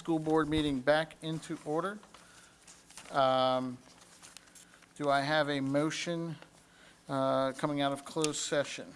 school board meeting back into order. Um, Do I have a motion uh, coming out of closed session?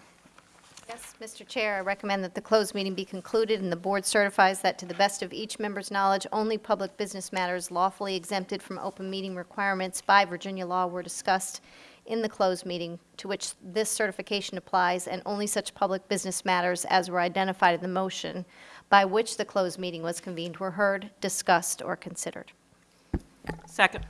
Yes, Mr. Chair, I recommend that the closed meeting be concluded, and the board certifies that to the best of each member's knowledge, only public business matters lawfully exempted from open meeting requirements by Virginia law were discussed in the closed meeting to which this certification applies, and only such public business matters as were identified in the motion by which the closed meeting was convened were heard, discussed, or considered. Second.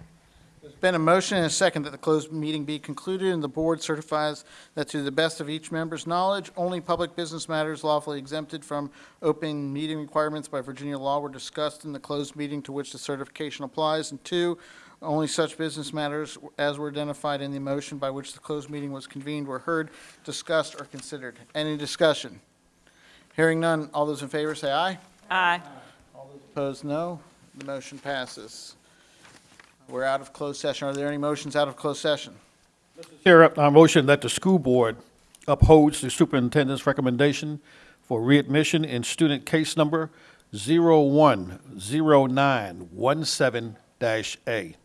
There's been a motion and a second that the closed meeting be concluded, and the board certifies that to the best of each member's knowledge, only public business matters lawfully exempted from open meeting requirements by Virginia law were discussed in the closed meeting to which the certification applies. And two, only such business matters as were identified in the motion by which the closed meeting was convened were heard, discussed, or considered. Any discussion? Hearing none, all those in favor say aye. Aye. All those opposed, no. The motion passes. We're out of closed session. Are there any motions out of closed session? Mr. Chair, I motion that the school board upholds the superintendent's recommendation for readmission in student case number 010917-A.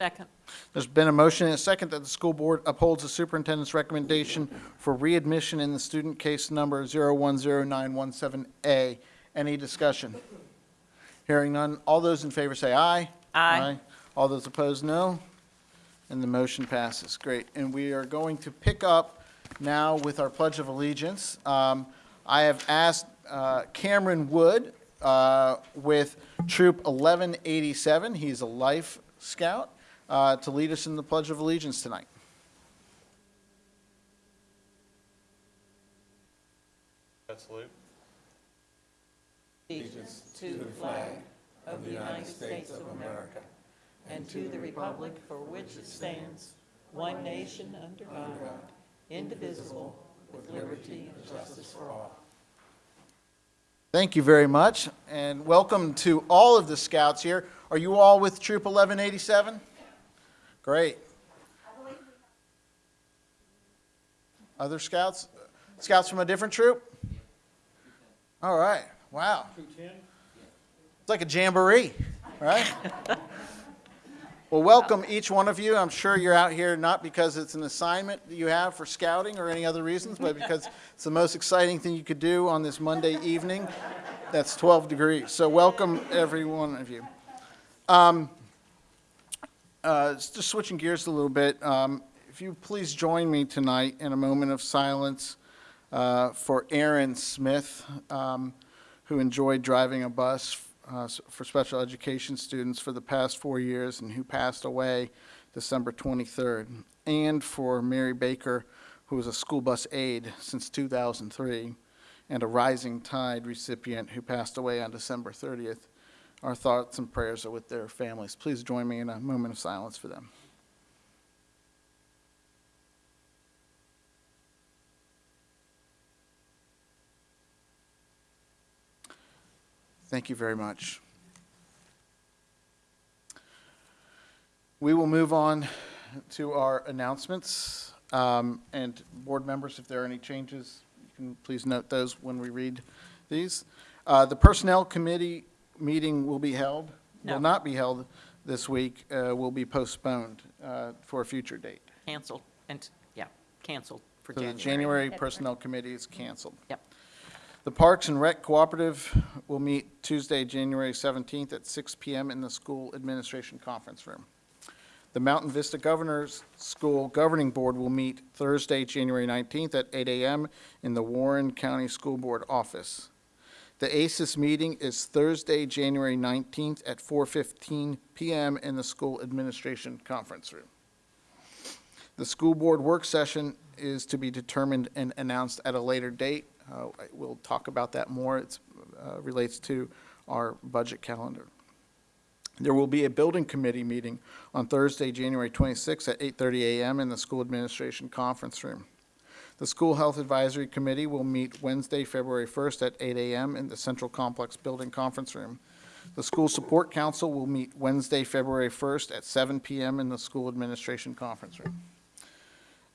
Second. There's been a motion and a second that the school board upholds the superintendent's recommendation for readmission in the student case number 010917A. Any discussion? Hearing none. All those in favor say aye. Aye. All those opposed, no. And the motion passes. Great. And we are going to pick up now with our Pledge of Allegiance. Um, I have asked uh, Cameron Wood uh, with Troop 1187, he's a Life Scout, uh, to lead us in the Pledge of Allegiance tonight. allegiance to the flag of the United States of America and to the republic for which it stands, one nation under God, indivisible, with liberty and justice for all. Thank you very much, and welcome to all of the scouts here. Are you all with Troop 1187? Great. Other scouts? Scouts from a different troop? All right, wow. It's like a jamboree, right? Well, welcome each one of you. I'm sure you're out here not because it's an assignment that you have for scouting or any other reasons, but because it's the most exciting thing you could do on this Monday evening. That's 12 degrees. So welcome, every one of you. Um, uh, Just switching gears a little bit, um, if you please join me tonight in a moment of silence uh, for Aaron Smith, um, who enjoyed driving a bus uh, for special education students for the past four years and who passed away December 23rd, and for Mary Baker, who was a school bus aide since 2003, and a Rising Tide recipient who passed away on December 30th. Our thoughts and prayers are with their families. Please join me in a moment of silence for them. Thank you very much. We will move on to our announcements. Um, And board members, if there are any changes, you can please note those when we read these. Uh, The Personnel Committee meeting will be held, No. will not be held this week, uh, will be postponed uh, for a future date. Canceled, and, yeah, canceled for So the January. January Personnel Committee is canceled. Yep. The Parks and Rec Cooperative will meet Tuesday, January 17th at 6 PM in the School Administration Conference Room. The Mountain Vista Governor's School Governing Board will meet Thursday, January 19th at 8 AM in the Warren County School Board Office. The ACES meeting is Thursday, January 19th at 4:15 PM in the School Administration Conference Room. The school board work session is to be determined and announced at a later date. Uh, We'll talk about that more. It relates to our budget calendar. There will be a building committee meeting on Thursday, January 26th at 8:30 a.m. in the school administration conference room. The School Health Advisory Committee will meet Wednesday, February 1st at 8 a.m. in the Central Complex Building Conference Room. The School Support Council will meet Wednesday, February 1st at 7 p.m. in the School Administration Conference Room.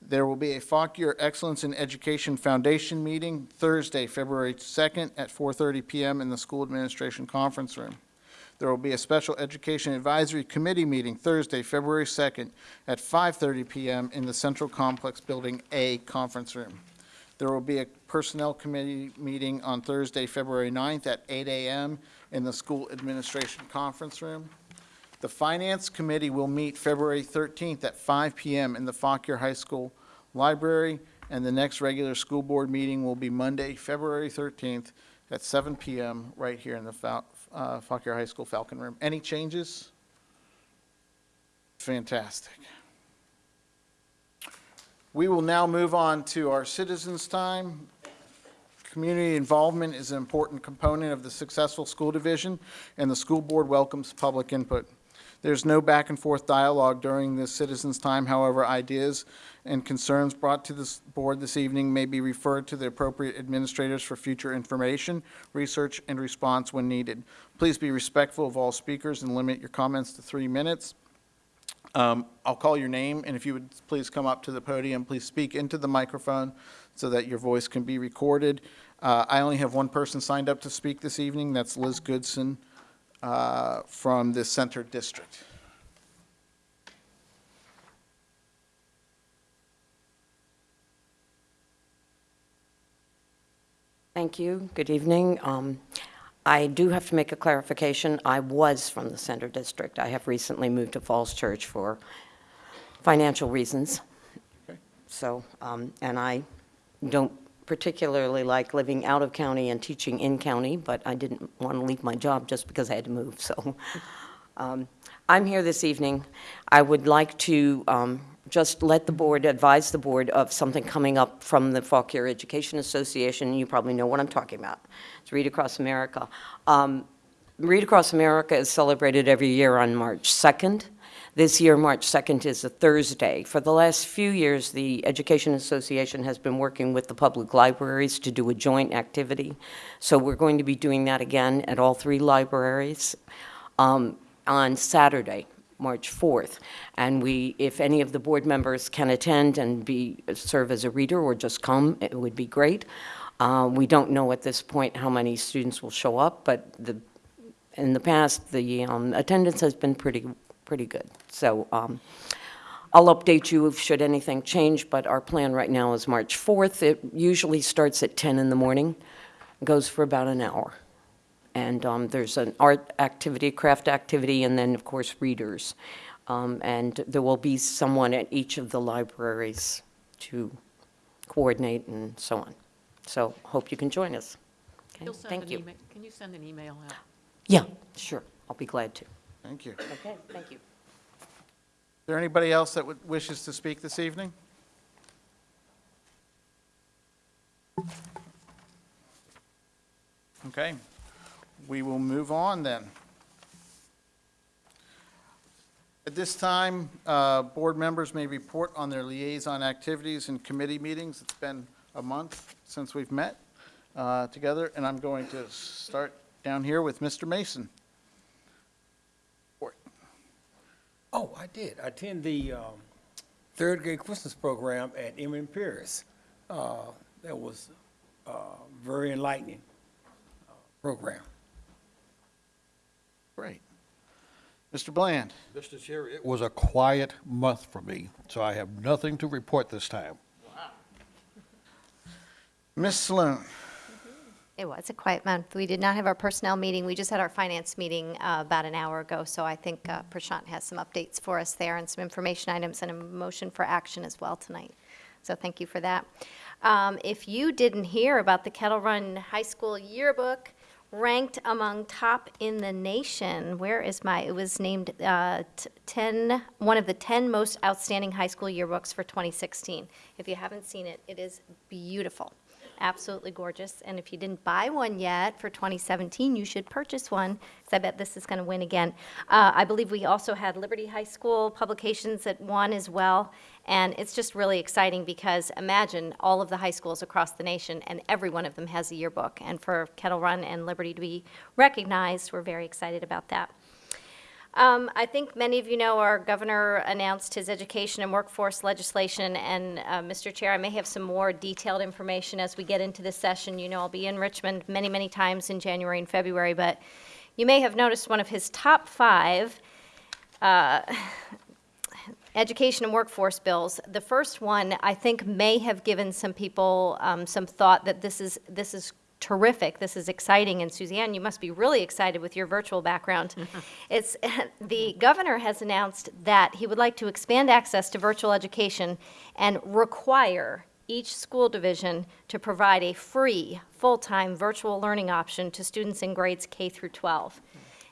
There will be a Fauquier Excellence in Education Foundation meeting Thursday, February 2nd at 4:30 PM in the School Administration Conference Room. There will be a Special Education Advisory Committee meeting Thursday, February 2nd at 5:30 PM in the Central Complex Building A Conference Room. There will be a Personnel Committee meeting on Thursday, February 9th at 8 AM in the School Administration Conference Room. The Finance Committee will meet February 13th at 5 PM in the Fauquier High School Library, and the next regular school board meeting will be Monday, February 13th at 7 PM right here in the uh, Fauquier High School Falcon Room. Any changes? Fantastic. We will now move on to our citizens' time. Community involvement is an important component of the successful school division, and the school board welcomes public input. There's no back and forth dialogue during this citizens' time. However, ideas and concerns brought to this board this evening may be referred to the appropriate administrators for future information, research, and response when needed. Please be respectful of all speakers and limit your comments to three minutes. Um, I'll call your name, and if you would please come up to the podium, please speak into the microphone so that your voice can be recorded. Uh, I only have one person signed up to speak this evening. That's Liz Goodson uh, from the Center District. Thank you. Good evening. Um, I do have to make a clarification. I was from the Center District. I have recently moved to Falls Church for financial reasons. Okay. So, um, and I don't particularly like living out of county and teaching in county, but I didn't want to leave my job just because I had to move, so. um, I'm here this evening. I would like to um, just let the board, advise the board of something coming up from the Fauquier Education Association. You probably know what I'm talking about. It's Read Across America. Um, Read Across America is celebrated every year on March 2nd. This year, March 2nd is a Thursday. For the last few years, the Education Association has been working with the public libraries to do a joint activity. So we're going to be doing that again at all three libraries um, on Saturday, March 4th. And we, if any of the board members can attend and be, serve as a reader or just come, it would be great. Uh, We don't know at this point how many students will show up, but the, in the past, the um, attendance has been pretty, pretty good. So um, I'll update you if should anything change, but our plan right now is March 4th. It usually starts at 10 in the morning, goes for about an hour. And um, there's an art activity, craft activity, and then, of course, readers. Um, And there will be someone at each of the libraries to coordinate and so on. So hope you can join us. Okay, You'll send Thank an you. email- Can you send an email out? Yeah, sure, I'll be glad to. Thank you. Okay, thank you. Is there anybody else that would- wishes to speak this evening? Okay, we will move on then. At this time, uh, board members may report on their liaison activities and committee meetings. It's been a month since we've met uh, together, and I'm going to start down here with Mr. Mason. Oh, I did. I attended the um, third grade Christmas program at M.M. Pierce. Uh, That was uh, very enlightening uh, program. Great. Mr. Bland? Mr. Chair, it was a quiet month for me, so I have nothing to report this time. Wow. Ms. Sloan? It was a quiet month. We did not have our personnel meeting. We just had our finance meeting uh, about an hour ago, so I think uh, Prashant has some updates for us there and some information items and a motion for action as well tonight. So thank you for that. Um, If you didn't hear about the Kettle Run High School yearbook, ranked among top in the nation, where is my, it was named uh, t- 10, one of the 10 most outstanding high school yearbooks for 2016. If you haven't seen it, it is beautiful absolutely gorgeous. And if you didn't buy one yet for 2017, you should purchase one, because I bet this is going to win again. Uh, I believe we also had Liberty High School publications that won as well. And it's just really exciting because imagine all of the high schools across the nation, and every one of them has a yearbook. And for Kettle Run and Liberty to be recognized, we're very excited about that. Um, I think many of you know our governor announced his education and workforce legislation, and, uh, Mr. Chair, I may have some more detailed information as we get into this session. You know, I'll be in Richmond many, many times in January and February, but you may have noticed one of his top five uh, education and workforce bills. The first one, I think, may have given some people um, some thought that this is, this is terrific, this is exciting, and Suzanne, you must be really excited with your virtual background. It's, the governor has announced that he would like to expand access to virtual education and require each school division to provide a free, full-time virtual learning option to students in grades K through 12.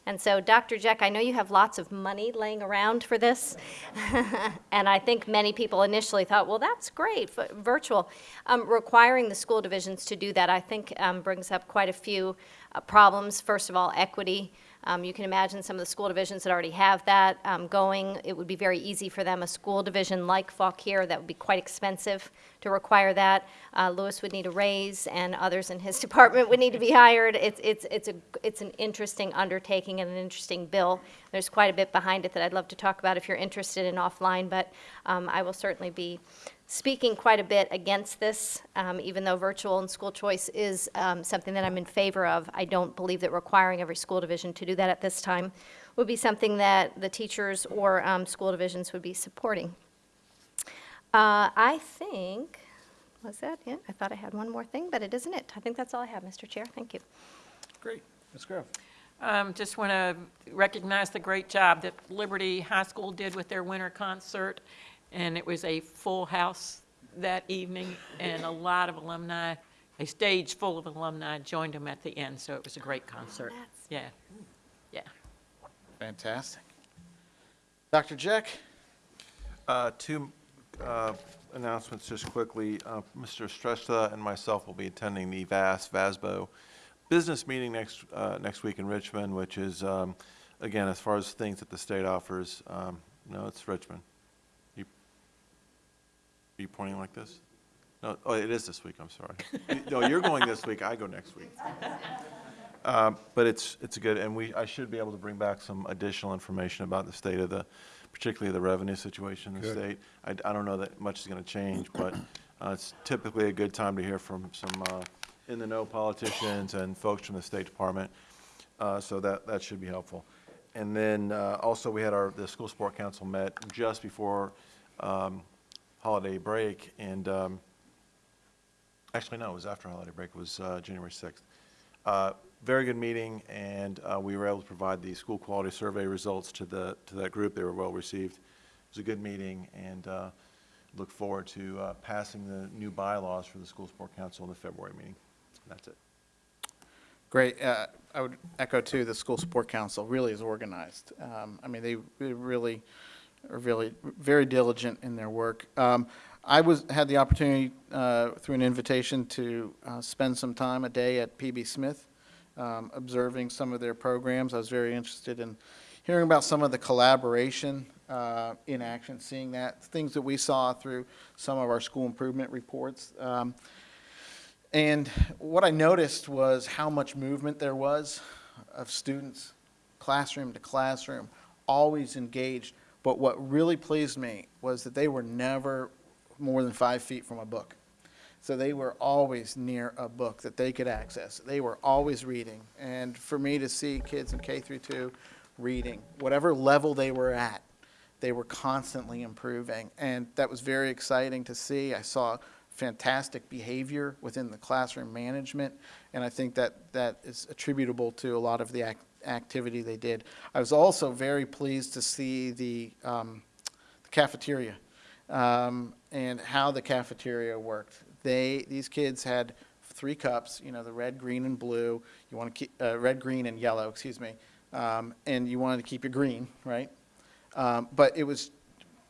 And so, Dr. Jeck, I know you have lots of money laying around for this. and I think many people initially thought, well, that's great, virtual. Um, requiring the school divisions to do that, I think, um, brings up quite a few uh, problems. First of all, equity. Um, you can imagine some of the school divisions that already have that um, going. It would be very easy for them. A school division like Fauquier, that would be quite expensive to require that. Uh, Lewis would need a raise, and others in his department would need to be hired. It's, it's, it's, a, it's an interesting undertaking and an interesting bill. There's quite a bit behind it that I'd love to talk about if you're interested in offline, but um, I will certainly be speaking quite a bit against this, um, even though virtual and school choice is um, something that I'm in favor of. I don't believe that requiring every school division to do that at this time would be something that the teachers or um, school divisions would be supporting. Uh, I think, was that it? I thought I had one more thing, but it isn't it. I think that's all I have, Mr. Chair. Thank you. Great. Ms. Grove? Um, Just want to recognize the great job that Liberty High School did with their winter concert, and it was a full house that evening, and a lot of alumni, a stage full of alumni joined them at the end, so it was a great concert. That's- Yeah, yeah. Fantastic. Dr. Jeck? Uh, Two uh, announcements just quickly. Uh, Mr. Shrestha and myself will be attending the VAS, VASBO business meeting next, uh, next week in Richmond, which is, um, again, as far as things that the state offers, um, no, it's Richmond. Are you pointing like this? No, oh, it is this week, I'm sorry. No, you're going this week, I go next week. Um, But it's, it's a good, and we, I should be able to bring back some additional information about the state of the, particularly the revenue situation in the state. I, I don't know that much is going to change, but uh, it's typically a good time to hear from some uh, in-the-know politicians and folks from the State Department. Uh, So that, that should be helpful. And then uh, also, we had our, the School Support Council met just before um, holiday break, and um, Actually, no, it was after holiday break, it was uh, January 6th. Uh, Very good meeting, and uh, we were able to provide the school quality survey results to the, to that group. They were well-received. It was a good meeting, and uh, look forward to uh, passing the new bylaws for the School Support Council in the February meeting. That's it. Great. Uh, I would echo too, the School Support Council really is organized. Um, I mean, they really are really very diligent in their work. Um, I was, had the opportunity uh, through an invitation to uh, spend some time, a day at PB Smith, um, observing some of their programs. I was very interested in hearing about some of the collaboration uh, in action, seeing that, things that we saw through some of our school improvement reports. Um, and what I noticed was how much movement there was of students, classroom to classroom, always engaged. But what really pleased me was that they were never more than five feet from a book. So they were always near a book that they could access. They were always reading. And for me to see kids in K through two reading, whatever level they were at, they were constantly improving. And that was very exciting to see. I saw fantastic behavior within the classroom management, and I think that that is attributable to a lot of the ac- activity they did. I was also very pleased to see the um, cafeteria um, and how the cafeteria worked. They, these kids had three cups, you know, the red, green, and blue. You want to keep, uh, red, green, and yellow, excuse me. Um, and you wanted to keep your green, right? Um, but it was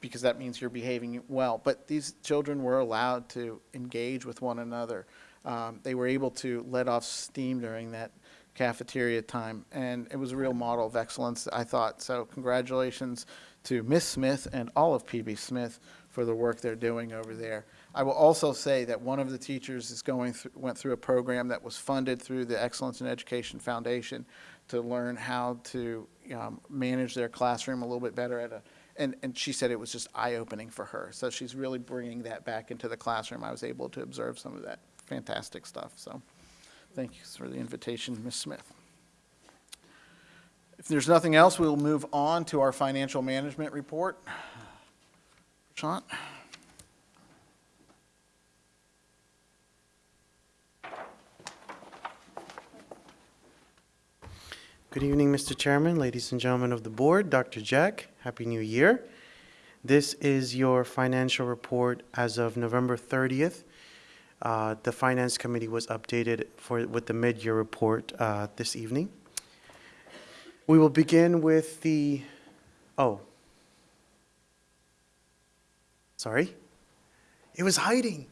because that means you're behaving well. But these children were allowed to engage with one another. Um, they were able to let off steam during that cafeteria time, and it was a real model of excellence, I thought. So congratulations to Miss Smith and all of PB Smith for the work they're doing over there. I will also say that one of the teachers is going through, went through a program that was funded through the Excellence in Education Foundation to learn how to um, manage their classroom a little bit better at a, and, and she said it was just eye-opening for her. So she's really bringing that back into the classroom. I was able to observe some of that fantastic stuff, so thank you for the invitation, Ms. Smith. If there's nothing else, we'll move on to our financial management report. Sean? Good evening, Mr. Chairman, ladies and gentlemen of the board, Dr. Jeck, Happy New Year. This is your financial report as of November 30th. Uh, The Finance Committee was updated for, with the mid-year report uh, this evening. We will begin with the, oh. Sorry? It was hiding.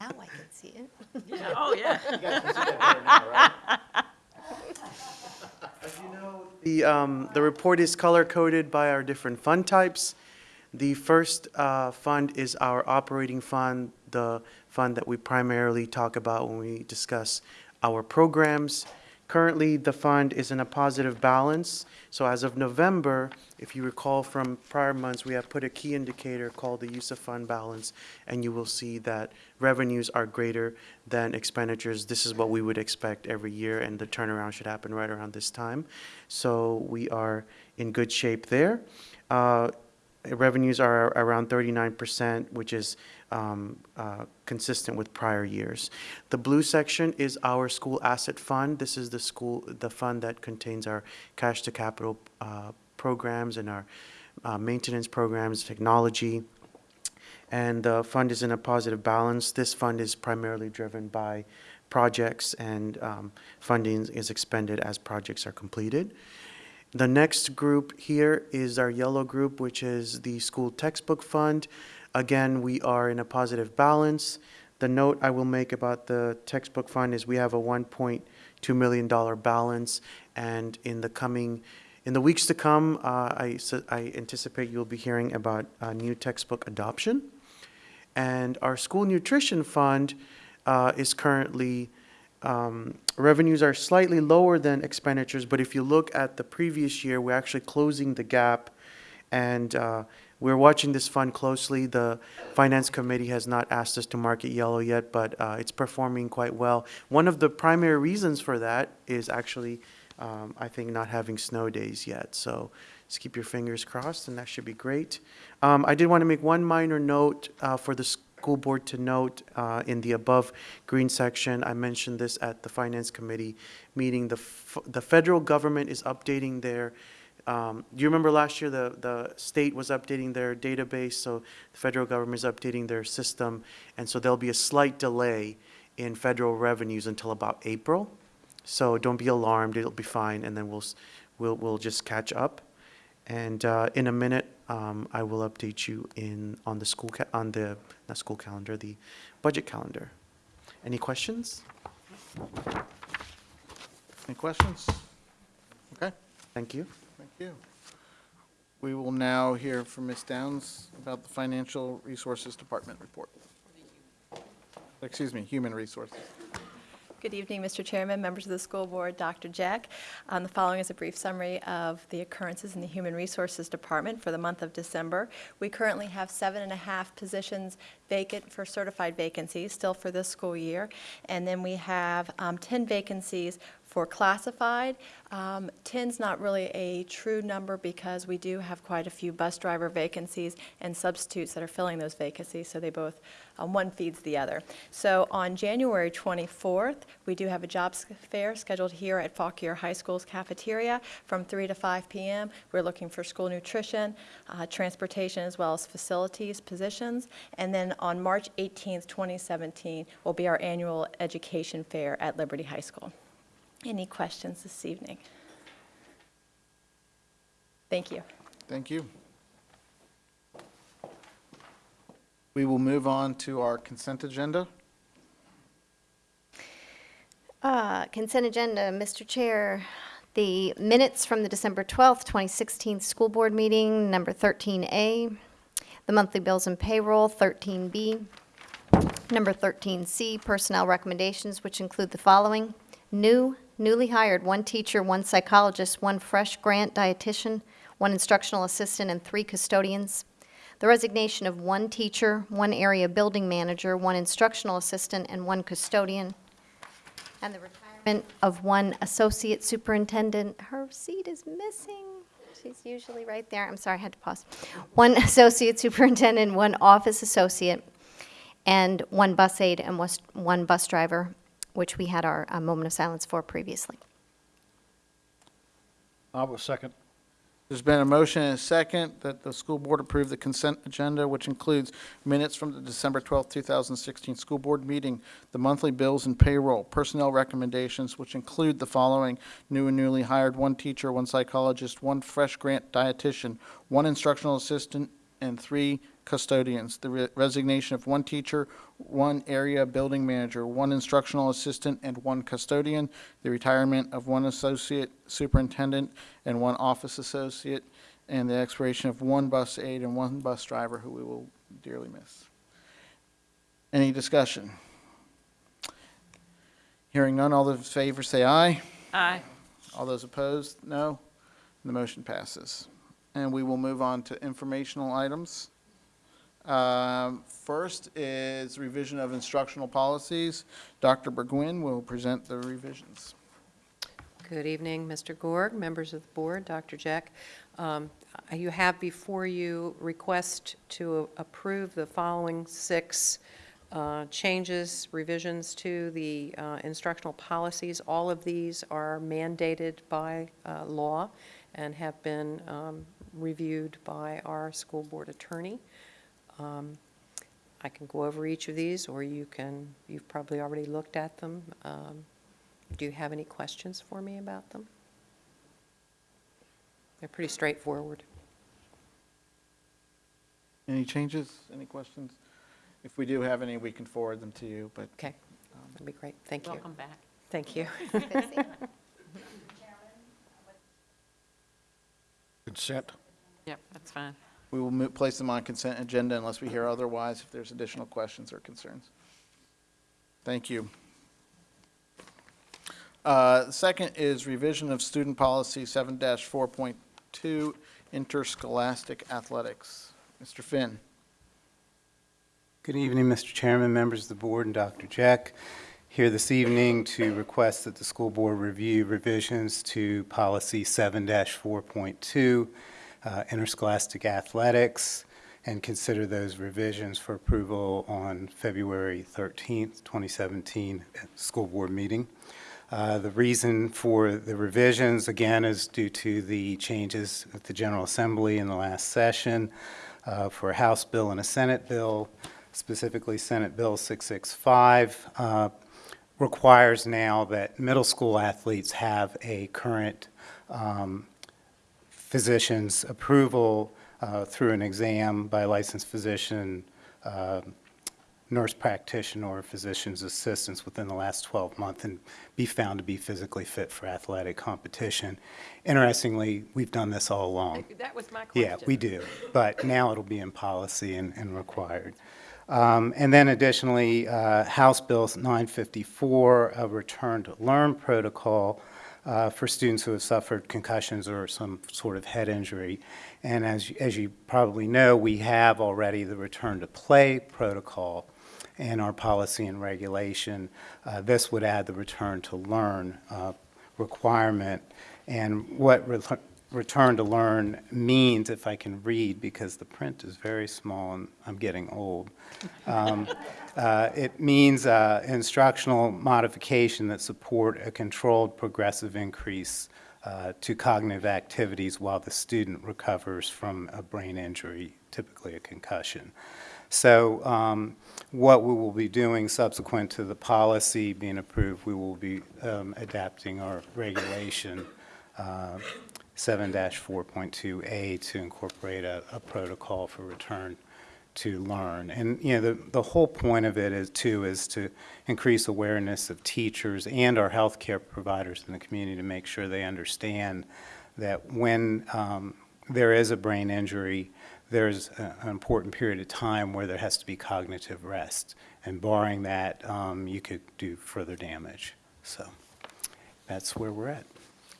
Now I can see it. Oh, yeah. As you know, the, um, the report is color-coded by our different fund types. The first, uh, fund is our operating fund, the fund that we primarily talk about when we discuss our programs. Currently, the fund is in a positive balance, so as of November, if you recall from prior months, we have put a key indicator called the use of fund balance, and you will see that revenues are greater than expenditures. This is what we would expect every year, and the turnaround should happen right around this time. So we are in good shape there. Uh, Revenues are around 39%, which is um, uh, consistent with prior years. The blue section is our school asset fund. This is the school, the fund that contains our cash to capital uh, programs and our uh, maintenance programs, technology. And the fund is in a positive balance. This fund is primarily driven by projects and um, funding is expended as projects are completed. The next group here is our yellow group, which is the school textbook fund. Again, we are in a positive balance. The note I will make about the textbook fund is we have a $1.2 million balance, and in the coming, in the weeks to come, uh, I I anticipate you'll be hearing about uh, new textbook adoption. And our school nutrition fund uh, is currently, um, revenues are slightly lower than expenditures, but if you look at the previous year, we're actually closing the gap. And uh, we're watching this fund closely. The Finance Committee has not asked us to mark it yellow yet, but uh, it's performing quite well. One of the primary reasons for that is actually, um, I think, not having snow days yet. So just keep your fingers crossed, and that should be great. Um, I did want to make one minor note uh, for the school board to note uh, in the above green section. I mentioned this at the Finance Committee meeting. The, the federal government is updating their, um, do you remember last year the, the state was updating their database? So the federal government is updating their system, and so there'll be a slight delay in federal revenues until about April. So don't be alarmed, it'll be fine, and then we'll, we'll, we'll just catch up. And uh, in a minute, um, I will update you in, on the school, ca- on the, not school calendar, the budget calendar. Any questions? Any questions? Okay, Thank you. You. We will now hear from Ms. Downs about the Financial Resources Department report. Excuse me, Human Resources. Good evening, Mr. Chairman, members of the school board, Dr. Jeck. Um, The following is a brief summary of the occurrences in the Human Resources Department for the month of December. We currently have seven and a half positions vacant for certified vacancies, still for this school year. And then we have um, 10 vacancies for classified. Um, 10's not really a true number because we do have quite a few bus driver vacancies and substitutes that are filling those vacancies, so they both, um, one feeds the other. So on January 24th, we do have a jobs fair scheduled here at Fauquier High School's cafeteria from 3 to 5 p.m. We're looking for school nutrition, uh, transportation, as well as facilities positions. And then on March 18th, 2017, will be our annual education fair at Liberty High School. Any questions this evening? Thank you. Thank you. We will move on to our consent agenda. Uh, Consent agenda, Mr. Chair, the minutes from the December 12th, 2016 school board meeting, number 13A, the monthly bills and payroll, 13B, number 13C, personnel recommendations, which include the following: new, newly hired, one teacher, one psychologist, one fresh grant dietitian, one instructional assistant, and three custodians. The resignation of one teacher, one area building manager, one instructional assistant, and one custodian. And the retirement of one associate superintendent. Her seat is missing. She's usually right there. I'm sorry, I had to pause. One associate superintendent, one office associate, and one bus aide and one bus driver, which we had our uh, moment of silence for previously. I will second. There's been a motion and a second that the school board approve the consent agenda, which includes minutes from the December 12th, 2016 school board meeting, the monthly bills and payroll, personnel recommendations, which include the following: new and newly hired, one teacher, one psychologist, one fresh grant dietitian, one instructional assistant, and three custodians. The re- resignation of one teacher, one area building manager, one instructional assistant, and one custodian. The retirement of one associate superintendent and one office associate, and the expiration of one bus aide and one bus driver who we will dearly miss. Any discussion? Hearing none, all those in favor say aye. Aye. All those opposed, no. The motion passes. And we will move on to informational items. Um, First is revision of instructional policies. Dr. Burgwin will present the revisions. Good evening, Mr. Gorg, members of the board, Dr. Jeck. Um, You have before you request to approve the following six uh, changes, revisions to the uh, instructional policies. All of these are mandated by uh, law and have been um, reviewed by our school board attorney. Um, I can go over each of these, or you can, you've probably already looked at them. Um, do you have any questions for me about them? They're pretty straightforward. Any changes, any questions? If we do have any, we can forward them to you, but Okay, that'd be great. Thank you. Welcome back. Thank you. Consent. Yep, that's fine. We will mo- place them on consent agenda unless we hear otherwise, if there's additional questions or concerns. Thank you. Uh, Second is revision of student policy 7-4.2, interscholastic athletics. Mr. Finn. Good evening, Mr. Chairman, members of the board, and Dr. Jeck. Here this evening to request that the school board review revisions to policy 7-4.2, uh, interscholastic athletics, and consider those revisions for approval on February 13th, 2017, at school board meeting. Uh, The reason for the revisions, again, is due to the changes at the General Assembly in the last session uh, for a House bill and a Senate bill, specifically Senate Bill 665, uh, requires now that middle school athletes have a current um, physician's approval uh, through an exam by a licensed physician, uh, nurse practitioner, or physician's assistants within the last 12 months and be found to be physically fit for athletic competition. Interestingly, we've done this all along. That was my question. Yeah, we do, but now it'll be in policy and, and required. Um, And then additionally, uh, House Bill 954, a return to learn protocol uh, for students who have suffered concussions or some sort of head injury. And as, as you probably know, we have already the return to play protocol in our policy and regulation. Uh, This would add the return to learn uh, requirement. And what re- return to learn means, if I can read, because the print is very small and I'm getting old, um, uh, it means uh, instructional modification that support a controlled progressive increase uh, to cognitive activities while the student recovers from a brain injury, typically a concussion. So um, what we will be doing subsequent to the policy being approved, we will be um, adapting our regulation uh, 7-4.2A to incorporate a, a protocol for return to learn. And, you know, the, the whole point of it is, too, is to increase awareness of teachers and our healthcare providers in the community to make sure they understand that when um, there is a brain injury, there's a- an important period of time where there has to be cognitive rest. And barring that, um, you could do further damage. So that's where we're at.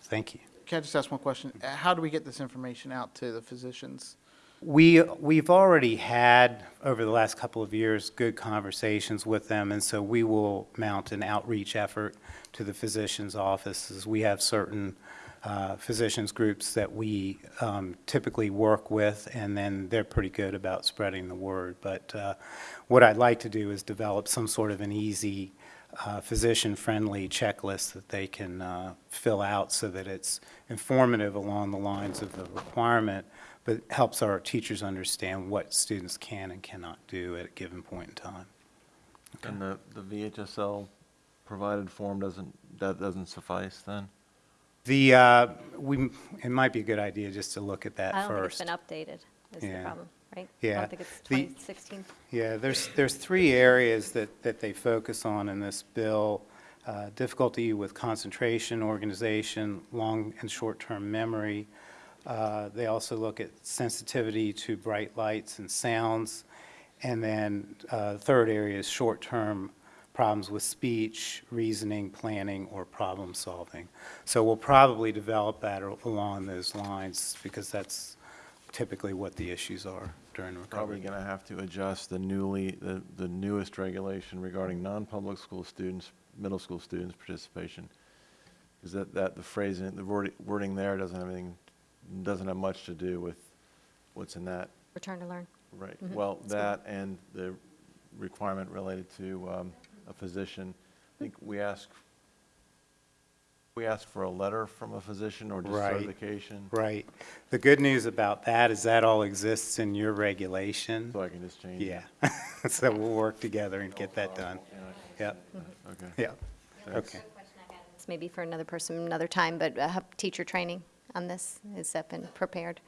Thank you. Can I just ask one question? Uh, How do we get this information out to the physicians? We, we've already had, over the last couple of years, good conversations with them, and so we will mount an outreach effort to the physicians' offices. We have certain uh, physicians' groups that we um, typically work with, and then they're pretty good about spreading the word. But uh, what I'd like to do is develop some sort of an easy, uh, physician-friendly checklist that they can uh, fill out so that it's informative along the lines of the requirement, but it helps our teachers understand what students can and cannot do at a given point in time. And the, the VHSL provided form doesn't, that doesn't suffice then? The, uh, we, it might be a good idea just to look at that I don't think first. it's been updated, is the Yeah. problem, right? I Yeah. don't think it's The- 2016. Yeah, there's, there's three areas that, that they focus on in this bill. Uh, Difficulty with concentration, organization, long and short-term memory. Uh, They also look at sensitivity to bright lights and sounds. And then, uh, third area is short-term problems with speech, reasoning, planning, or problem-solving. So we'll probably develop that along those lines, because that's typically what the issues are during recovery. Probably going to have to adjust the newly, the, the newest regulation regarding non-public school students, middle school students' participation. Because that, that, the phrasing, the wording there doesn't have anything, doesn't have much to do with what's in that. Return to learn. Right, Mhm. well, that and the requirement related to um, a physician. I think we ask, we ask for a letter from a physician or just Right. certification, Right. The good news about that is that all exists in your regulation. so I can just change it. Yeah. So we'll work together and get that done. Yep, Okay. yep. Thanks. Okay. It's maybe for another person, another time, but uh, teacher training on this, has that been prepared?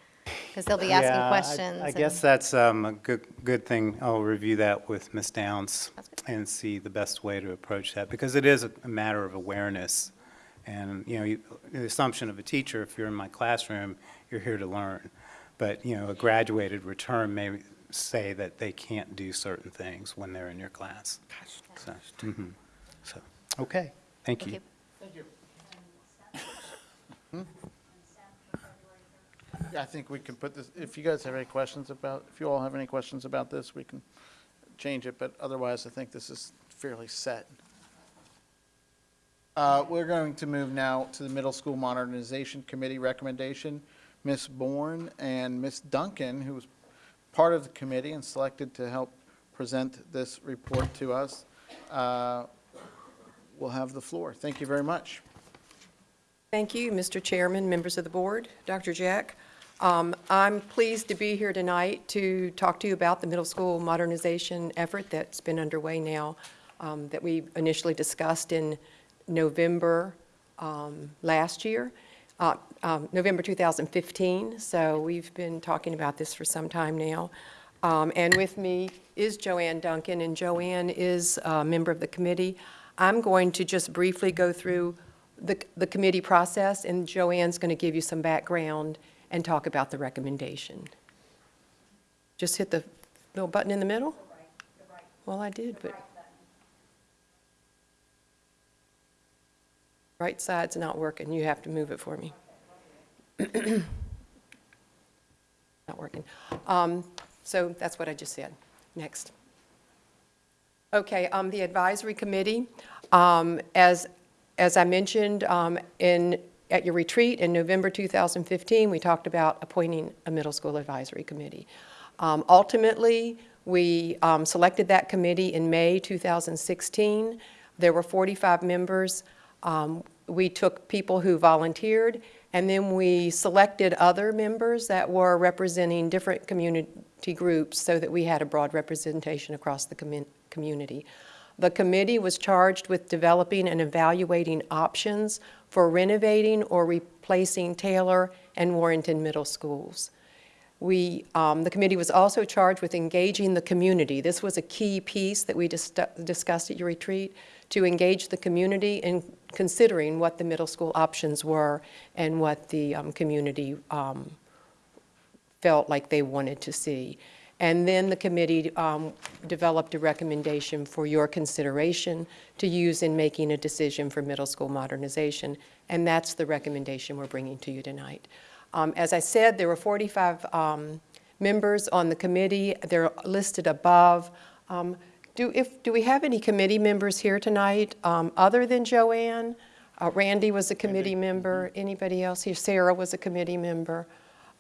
Because they'll be asking I- questions. I and- guess that's um, a good, good thing. I'll review that with Ms. Downs and see the best way to approach that, because it is a a matter of awareness. And, you know, you- the assumption of a teacher, if you're in my classroom, you're here to learn. But, you know, a graduated return may say that they can't do certain things when they're in your class. So, mhm. so, okay, thank Thank you. you. Yeah, I think we can put this, if you guys have any questions about, if you all have any questions about this, we can change it, but otherwise, I think this is fairly set. Uh, We're going to move now to the Middle School Modernization Committee recommendation. Ms. Bourne and Ms. Duncan, who was part of the committee and selected to help present this report to us, uh, will have the floor. Thank you very much. Thank you, Mr. Chairman, members of the board, Dr. Jeck. Um, I'm pleased to be here tonight to talk to you about the middle school modernization effort that's been underway now, um, that we initially discussed in November um, last year, uh, um, November 2015. So we've been talking about this for some time now. Um, And with me is Joanne Duncan, and Joanne is a member of the committee. I'm going to just briefly go through the, the committee process, and Joanne's going to give you some background and talk about the recommendation. Just hit the little button in the middle? Well, I did, but. Right side's not working, you have to move it for me. Not working. Um, So that's what I just said. Next. Okay, um, the advisory committee, um, as, as I mentioned, um, in, at your retreat in November 2015, we talked about appointing a middle school advisory committee. Um, Ultimately, we um, selected that committee in May 2016. There were 45 members. Um, We took people who volunteered, and then we selected other members that were representing different community groups so that we had a broad representation across the commun- community. The committee was charged with developing and evaluating options for renovating or replacing Taylor and Warrenton middle schools. We, um, the committee was also charged with engaging the community. This was a key piece that we dis- discussed at your retreat, to engage the community in considering what the middle school options were and what the um, community um, felt like they wanted to see. And then the committee um, developed a recommendation for your consideration to use in making a decision for middle school modernization. And that's the recommendation we're bringing to you tonight. Um, As I said, there were 45 um, members on the committee. They're listed above. Um, Do, if, do we have any committee members here tonight, um, other than Joanne? Uh, Randy was a committee member. Anybody else here? Sarah was a committee member.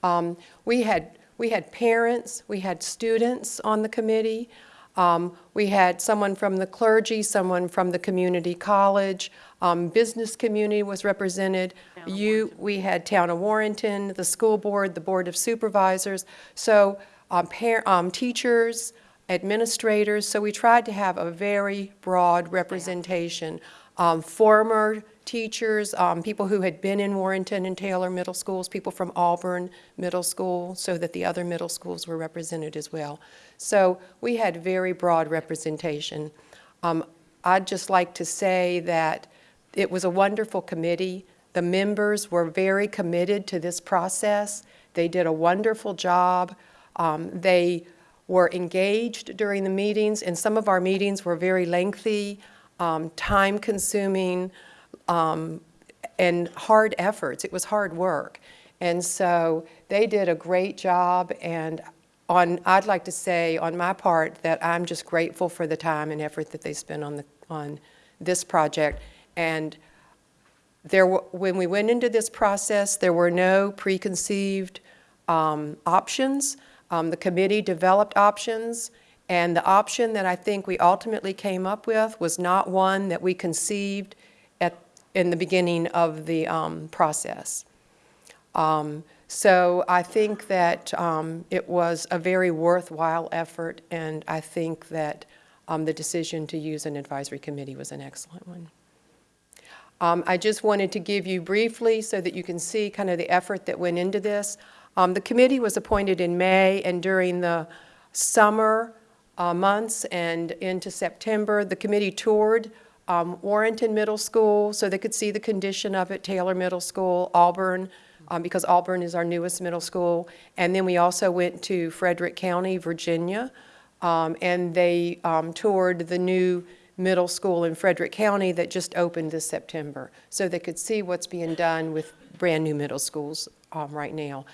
Um, We had, we had parents, we had students on the committee. Um, We had someone from the clergy, someone from the community college. Um, Business community was represented. You, we had Town of Warrenton, the school board, the Board of Supervisors. So um, par, um, teachers, administrators, so we tried to have a very broad representation. Um, Former teachers, um, people who had been in Warrenton and Taylor Middle Schools, people from Auburn Middle School, so that the other middle schools were represented as well. So we had very broad representation. Um, I'd just like to say that it was a wonderful committee. The members were very committed to this process. They did a wonderful job. Um, They were engaged during the meetings, and some of our meetings were very lengthy, um, time-consuming, um, and hard efforts. It was hard work. And so they did a great job, and on, I'd like to say, on my part, that I'm just grateful for the time and effort that they spent on the, on this project. And there, were- when we went into this process, there were no preconceived um, options. Um, The committee developed options, and the option that I think we ultimately came up with was not one that we conceived at, in the beginning of the um, process. Um, So I think that um, it was a very worthwhile effort, and I think that um, the decision to use an advisory committee was an excellent one. Um, I just wanted to give you briefly so that you can see kind of the effort that went into this. Um, The committee was appointed in May, and during the summer uh, months and into September, the committee toured um, Warrenton Middle School so they could see the condition of it, Taylor Middle School, Auburn, um, because Auburn is our newest middle school. And then we also went to Frederick County, Virginia, um, and they um, toured the new middle school in Frederick County that just opened this September. So they could see what's being done with brand-new middle schools um, right now.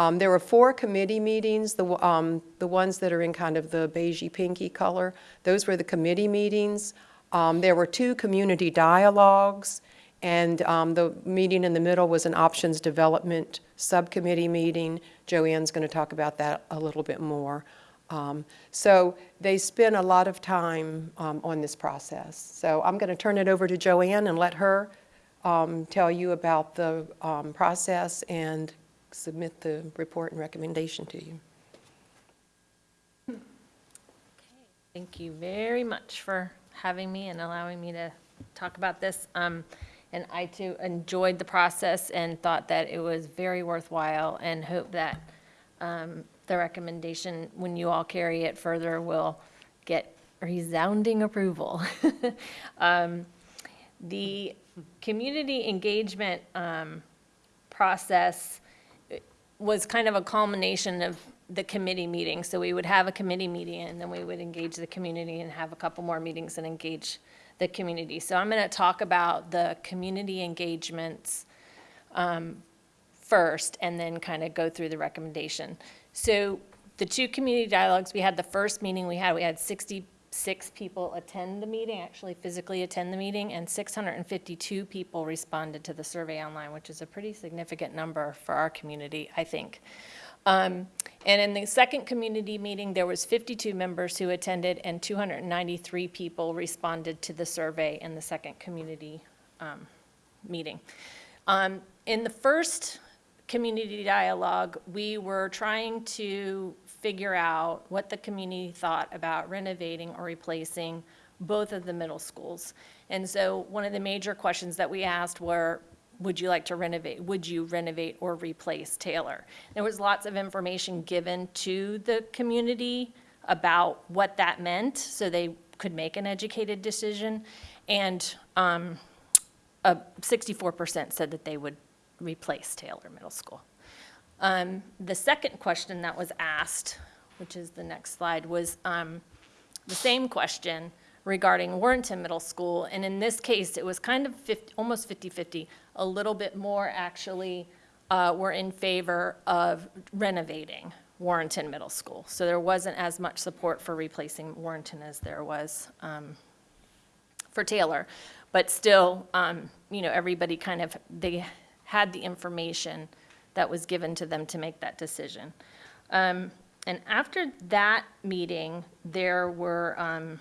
Um, There were four committee meetings, the, um, the ones that are in kind of the beigey pinky color. Those were the committee meetings. Um, There were two community dialogues, and um, the meeting in the middle was an options development subcommittee meeting. Joanne's going to talk about that a little bit more. Um, So they spent a lot of time um, on this process. So I'm going to turn it over to Joanne and let her tell you about the process and submit the report and recommendation to you. Okay. Thank you very much for having me and allowing me to talk about this. Um, And I too enjoyed the process and thought that it was very worthwhile and hope that um, the recommendation, when you all carry it further, will get resounding approval. Um, The community engagement um, process was kind of a culmination of the committee meeting. So we would have a committee meeting, and then we would engage the community and have a couple more meetings and engage the community. So I'm going to talk about the community engagements um, first, and then kind of go through the recommendation. So the two community dialogues, we had the first meeting we had, we had 66 people attend the meeting, actually physically attend the meeting, and 652 people responded to the survey online, which is a pretty significant number for our community, I think. Um, And in the second community meeting, there was 52 members who attended, and 293 people responded to the survey in the second community um, meeting. Um, In the first community dialogue, we were trying to figure out what the community thought about renovating or replacing both of the middle schools. And so one of the major questions that we asked were, would you like to renovate, would you renovate or replace Taylor? There was lots of information given to the community about what that meant, so they could make an educated decision. And um, uh, 64% said that they would replace Taylor Middle School. Um, The second question that was asked which is the next slide, was um, the same question regarding Warrenton Middle School. And in this case, it was kind of 50, almost 50-50, a little bit more actually uh, were in favor of renovating Warrenton Middle School. So there wasn't as much support for replacing Warrenton as there was um, for Taylor. But still, um, you know, everybody kind of, they had the information that was given to them to make that decision. Um, And after that meeting, there were, um,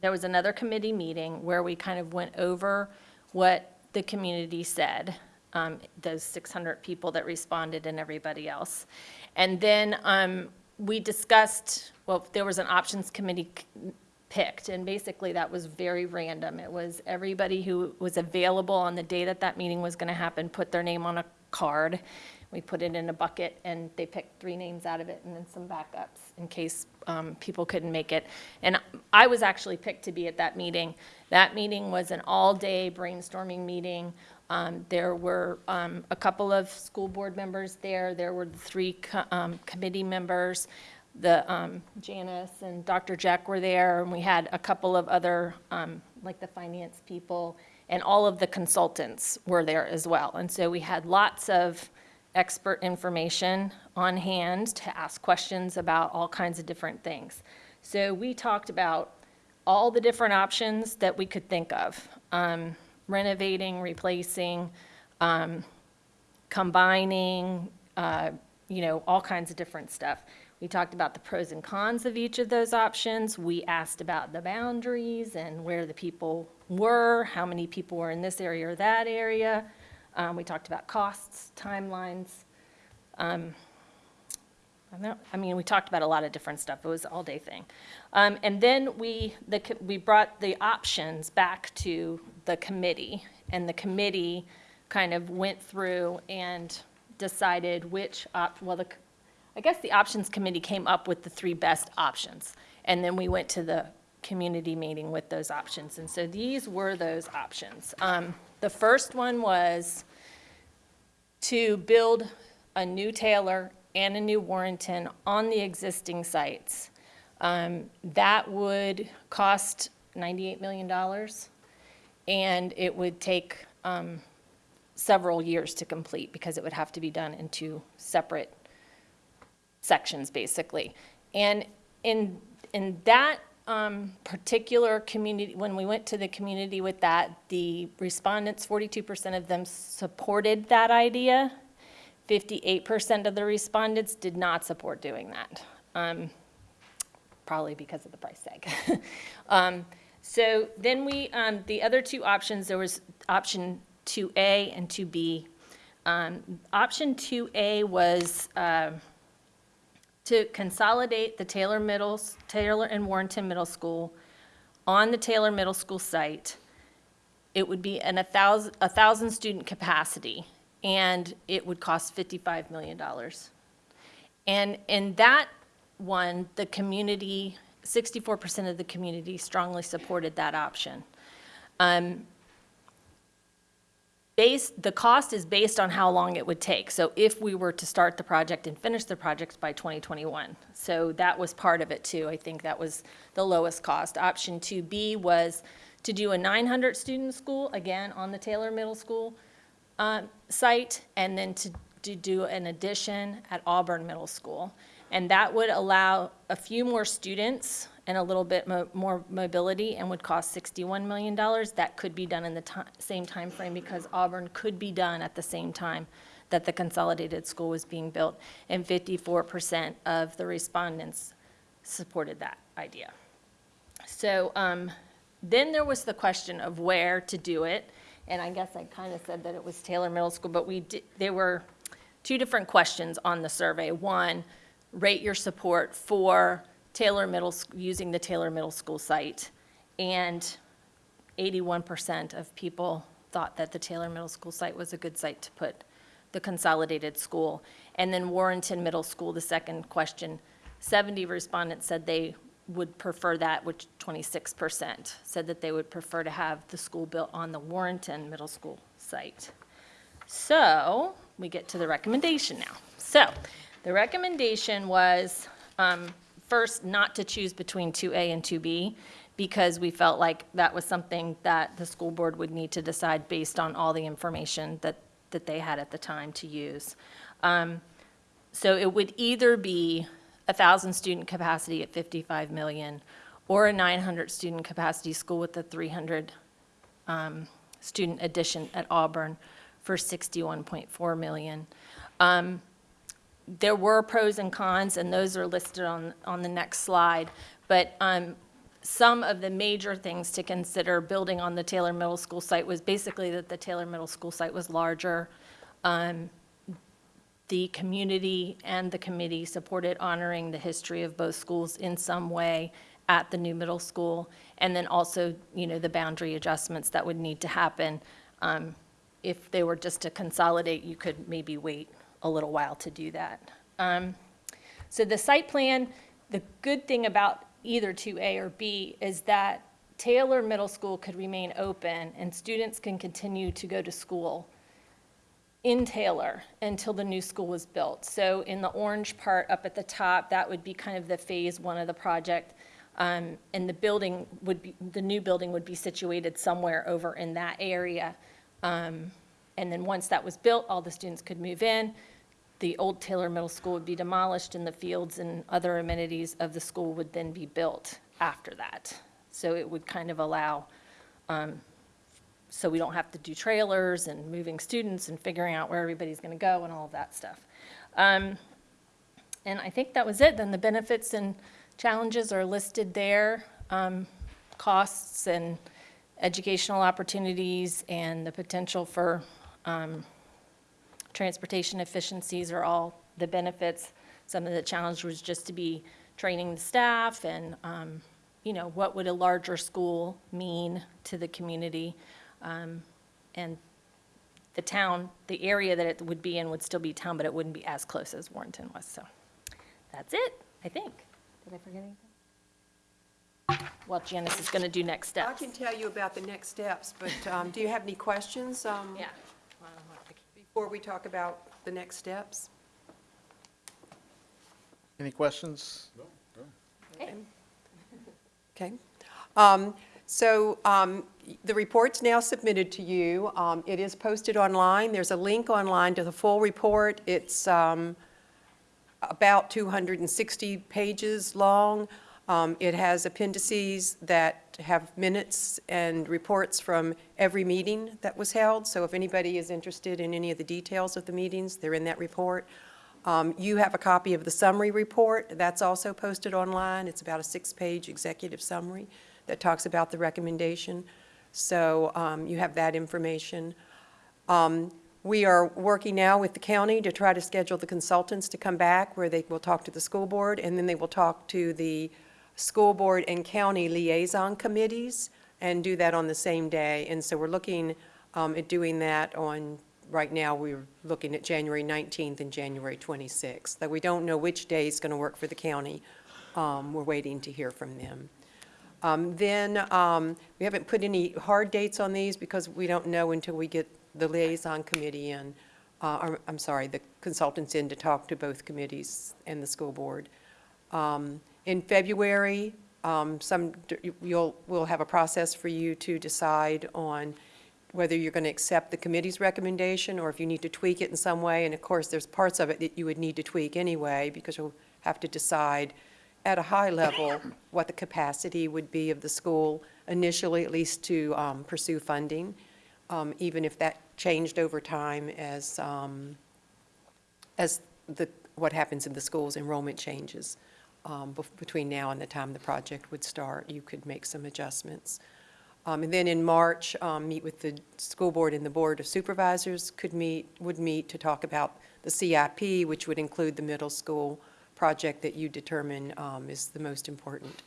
there was another committee meeting where we kind of went over what the community said, um, those 600 people that responded and everybody else. And then um, we discussed, well, there was an options committee picked, and basically that was very random. It was everybody who was available on the day that that meeting was going to happen, put their name on a card. We put it in a bucket, and they picked three names out of it, and then some backups in case um, people couldn't make it. And I was actually picked to be at that meeting. That meeting was an all-day brainstorming meeting. Um, There were um, a couple of school board members there. There were the three co- um, committee members. The um, Janice and Dr. Jeck were there, and we had a couple of other, um, like the finance people, and all of the consultants were there as well. And so we had lots of expert information on hand to ask questions about all kinds of different things. So we talked about all the different options that we could think of, um, renovating, replacing, um, combining, uh, you know, all kinds of different stuff. We talked about the pros and cons of each of those options. We asked about the boundaries and where the people were, how many people were in this area or that area. Um, We talked about costs, timelines. Um, I mean, we talked about a lot of different stuff. It was an all-day thing. Um, And then we, the, we brought the options back to the committee, and the committee kind of went through and decided which op, well, the, I guess the options committee came up with the three best options. And then we went to the community meeting with those options. And so these were those options. Um, The first one was to build a new Taylor and a new Warrenton on the existing sites. Um, That would cost $98 million, and it would take um, several years to complete because it would have to be done in two separate sections, basically. And in, in that um, particular community, when we went to the community with that, the respondents, 42% of them supported that idea. 58% of the respondents did not support doing that, um, probably because of the price tag. Um, So then we, um, the other two options, there was option 2A and 2B. Um, Option 2A was uh, to consolidate the Taylor Middle, Taylor and Warrenton Middle School on the Taylor Middle School site. It would be an a thousand, a thousand student capacity, and it would cost fifty-five million dollars. And in that one, the community, sixty-four percent of the community strongly supported that option. Um, Based, the cost is based on how long it would take. So if we were to start the project and finish the project by 2021. So that was part of it too. I think that was the lowest cost. Option 2B was to do a 900-student school, again, on the Taylor Middle School um, site, and then to, to do an addition at Auburn Middle School. And that would allow a few more students and a little bit mo- more mobility and would cost $61 million. That could be done in the same time frame because Auburn could be done at the same time that the consolidated school was being built. And 54% of the respondents supported that idea. So um, then there was the question of where to do it. And I guess I kind of said that it was Taylor Middle School, but we did, there were two different questions on the survey. One, rate your support for Taylor Middle, using the Taylor Middle School site. And 81% of people thought that the Taylor Middle School site was a good site to put the consolidated school. And then Warrenton Middle School, the second question, 70 respondents said they would prefer that, which 26% said that they would prefer to have the school built on the Warrenton Middle School site. So, we get to the recommendation now. So, the recommendation was um, first, not to choose between 2A and 2B, because we felt like that was something that the school board would need to decide based on all the information that, that they had at the time to use. Um, So it would either be a 1,000 student capacity at 55 million, or a 900 student capacity school with a 300 um, student addition at Auburn for 61.4 million. Um, There were pros and cons, and those are listed on, on the next slide. But um, some of the major things to consider building on the Taylor Middle School site was basically that the Taylor Middle School site was larger. Um, The community and the committee supported honoring the history of both schools in some way at the new middle school. And then also, you know, the boundary adjustments that would need to happen. Um, If they were just to consolidate, you could maybe wait a little while to do that. Um, So the site plan, the good thing about either 2A or B is that Taylor Middle School could remain open and students can continue to go to school in Taylor until the new school was built. So in the orange part up at the top, that would be kind of the phase one of the project. Um, And the building would be, the new building would be situated somewhere over in that area. Um, And then once that was built, all the students could move in. The old Taylor Middle School would be demolished and the fields and other amenities of the school would then be built after that. So it would kind of allow so we don't have to do trailers and moving students and figuring out where everybody's going to go and all of that stuff. Um, And I think that was it. Then the benefits and challenges are listed there, um, costs and educational opportunities and the potential for um, transportation efficiencies are all the benefits. Some of the challenge was just to be training the staff and, um, you know, what would a larger school mean to the community? Um, And the town, the area that it would be in would still be town, but it wouldn't be as close as Warrenton was, so that's it, I think. Did I forget anything? Well, Janice is going to do next steps. I can tell you about the next steps, but um, do you have any questions um, Yeah. Before we talk about the next steps? Any questions? No. Okay. Um, So um, the report's now submitted to you. Um, It is posted online. There's a link online to the full report. It's um, about 260 pages long. Um, It has appendices that have minutes and reports from every meeting that was held. So if anybody is interested in any of the details of the meetings, they're in that report. Um, You have a copy of the summary report. That's also posted online. It's about a six-page executive summary that talks about the recommendation. So um, you have that information. Um, We are working now with the county to try to schedule the consultants to come back, where they will talk to the school board, and then they will talk to the school board and county liaison committees, and do that on the same day. And so we're looking um, at doing that on, right now, we're looking at January 19th and January 26th. Though we don't know which day is going to work for the county. Um, We're waiting to hear from them. Um, Then, um, we haven't put any hard dates on these because we don't know until we get the liaison committee in, uh, or, I'm sorry, the consultants in to talk to both committees and the school board. Um, In February, um, some, you'll, we'll have a process for you to decide on whether you're going to accept the committee's recommendation or if you need to tweak it in some way. And of course, there's parts of it that you would need to tweak anyway because you'll have to decide at a high level what the capacity would be of the school initially, at least to um, pursue funding, um, even if that changed over time as, um, as the, what happens in the schools, enrollment changes. Um, Between now and the time the project would start, you could make some adjustments. Um, And then in March, um, meet with the school board and the board of supervisors could meet, would meet to talk about the CIP, which would include the middle school project that you determine um, is the most important.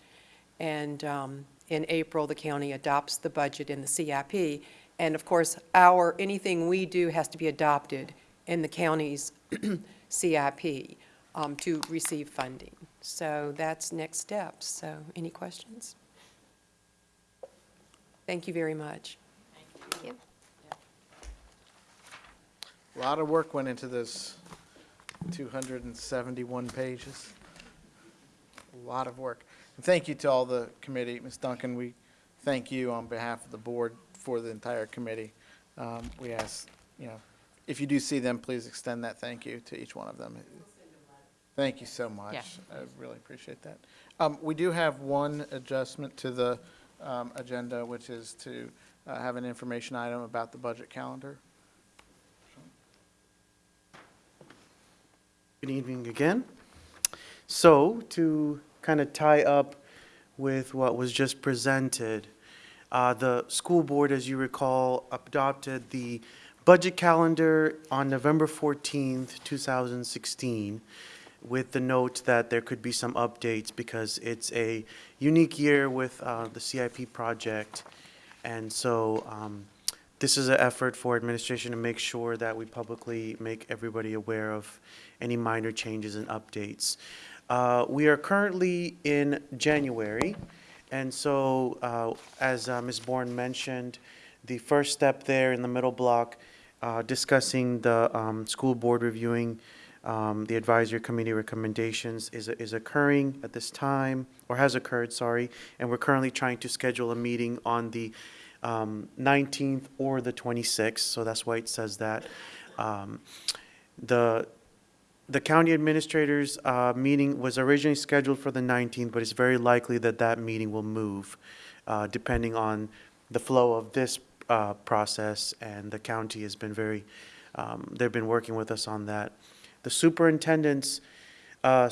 And um, in April, the county adopts the budget in the CIP. And of course, our, anything we do has to be adopted in the county's CIP um, to receive funding. So that's next steps. So any questions? Thank you very much. Thank you. A lot of work went into this 271 pages. a lot of work. And thank you to all the committee. Ms. Duncan, we thank you on behalf of the board for the entire committee. Um, We ask, you know, if you do see them, please extend that thank you to each one of them. Thank you so much. Yeah. I really appreciate that. Um, We do have one adjustment to the um, agenda, which is to uh, have an information item about the budget calendar. Good evening again. So, to kind of tie up with what was just presented, uh, the school board, as you recall, adopted the budget calendar on November 14th, 2016, with the note that there could be some updates because it's a unique year with uh, the CIP project. And so um, this is an effort for administration to make sure that we publicly make everybody aware of any minor changes and updates. Uh, We are currently in January, and so, uh, as uh, Ms. Bourne mentioned, the first step there in the middle block, uh, discussing the um, school board reviewing um, the advisory committee recommendations is is occurring at this time, or has occurred, sorry, and we're currently trying to schedule a meeting on the um, 19th or the 26th, so that's why it says that. Um, The, the county administrators' uh, meeting was originally scheduled for the 19th, but it's very likely that that meeting will move, uh, depending on the flow of this uh, process, and the county has been very, um, they've been working with us on that. The superintendent's uh,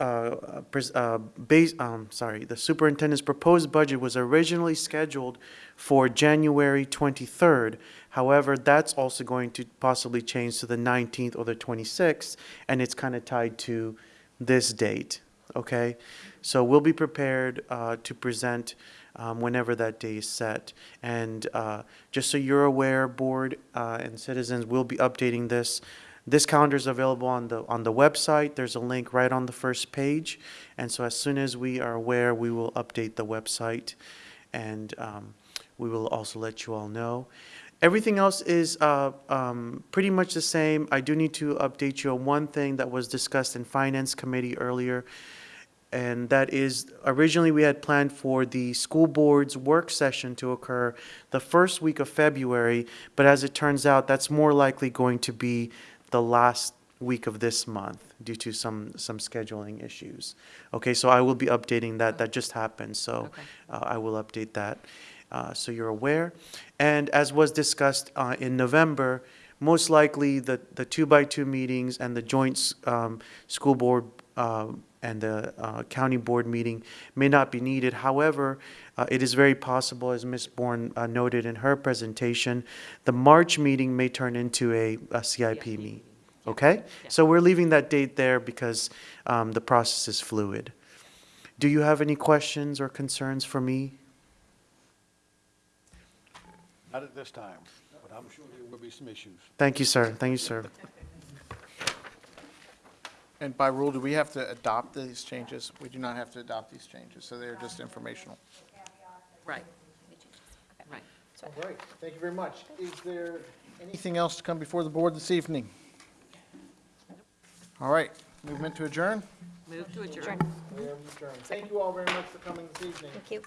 uh, uh, base, um, sorry, the superintendent's proposed budget was originally scheduled for January 23rd. However, that's also going to possibly change to the 19th or the 26th, and it's kind of tied to this date, okay? So we'll be prepared uh, to present um, whenever that day is set. And uh, just so you're aware, board uh, and citizens, we'll be updating this. This calendar is available on the, on the website. There's a link right on the first page. And so as soon as we are aware, we will update the website. And um, we will also let you all know. Everything else is uh, um, pretty much the same. I do need to update you on one thing that was discussed in Finance Committee earlier. And that is, originally, we had planned for the school board's work session to occur the first week of February, but as it turns out, that's more likely going to be the last week of this month due to some, some scheduling issues. Okay, so I will be updating that, that just happened, so uh, I will update that, uh, so you're aware. And as was discussed uh, in November, most likely, the, the two-by-two meetings and the joint um, school board uh, and the uh, county board meeting may not be needed. However, uh, it is very possible, as Ms. Bourne uh, noted in her presentation, the March meeting may turn into a a CIP meeting. Okay? So we're leaving that date there because um, the process is fluid. Do you have any questions or concerns for me? Not at this time, but I'm sure there will be some issues. Thank you, sir. Thank you, sir. And by rule, do we have to adopt these changes? We do not have to adopt these changes, so they're just informational. Right. Right. All right, thank you very much. Is there anything else to come before the board this evening? All right, movement to adjourn? Move to adjourn. We are adjourned. Thank you all very much for coming this evening. Thank you.